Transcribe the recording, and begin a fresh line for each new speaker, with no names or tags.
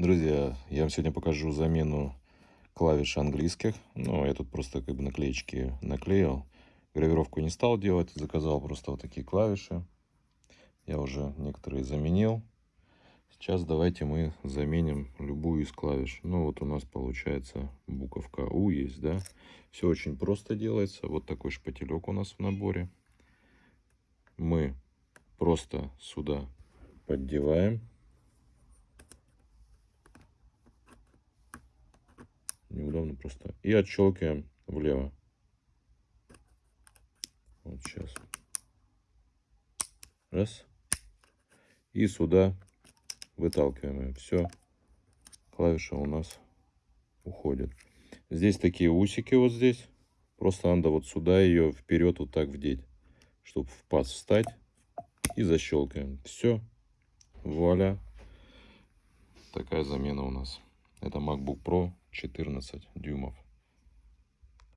Друзья, я вам сегодня покажу замену клавиш английских. Ну, я тут просто как бы наклеечки наклеил. Гравировку не стал делать, заказал просто вот такие клавиши. Я уже некоторые заменил. Сейчас давайте мы заменим любую из клавиш. Ну, вот у нас получается буковка У есть, да. Все очень просто делается. Вот такой шпателек у нас в наборе. Мы просто сюда поддеваем. Неудобно просто. И отщелкиваем влево. Вот сейчас. Раз. И сюда выталкиваем. Все. Клавиша у нас уходит. Здесь такие усики вот здесь. Просто надо вот сюда ее вперед вот так вдеть, чтобы в паз встать. И защелкиваем. Все. Вуаля. Такая замена у нас. Это MacBook Pro 14 дюймов.